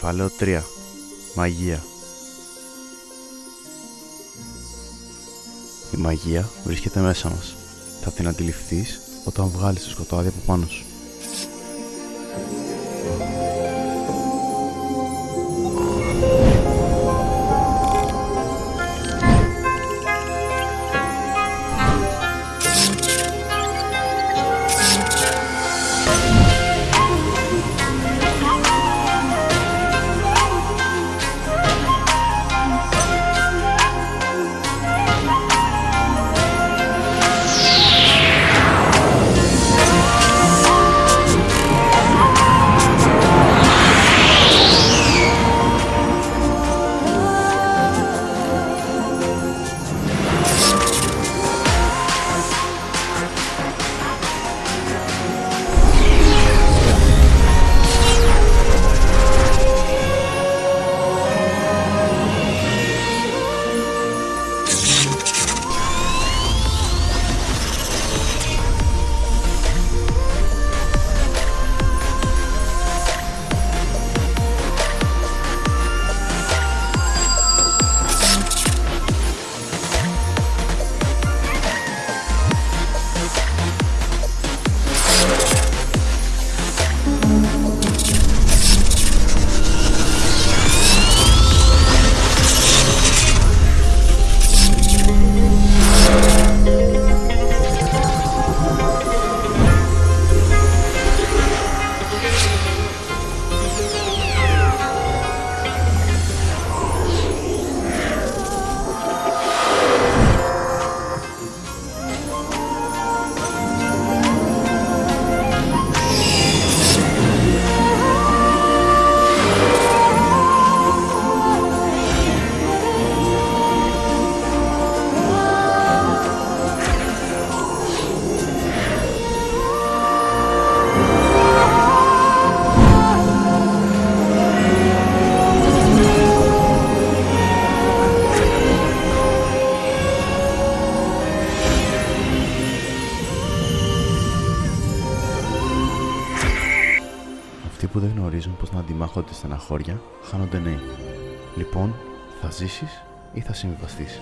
Κεφάλαιο 3 Μαγεία Η μαγεία βρίσκεται μέσα μας. Θα την αντιληφθείς όταν βγάλεις το σκοτάδι από πάνω σου. Αυτοί που δεν γνωρίζουν πώς να αντιμάχονται στεναχώρια, χάνονται νέοι. Λοιπόν, θα ζήσεις ή θα συμβιβαστείς.